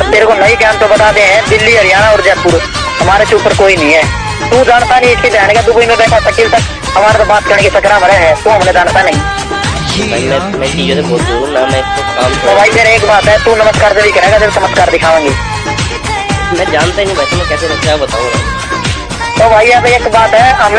पर तेरे को नहीं ज्ञान तो बताते हैं दिल्ली हरियाणा और जयपुर। हमारे से ऊपर कोई नहीं है। तू जानता नहीं इसके जाने का दुबई में बैठा शकील तक हमारे तो बात करने की सकरा भरे है तू हमने जानता नहीं। तो भाई तेरे एक बात है तू नमस्कार से भी करेगा तेरे चमत्कार दिखावेंगे मैं जानता ही नहीं भाई तो मैं कैसे क्या बताऊँ तो भाई अब एक बात है हमने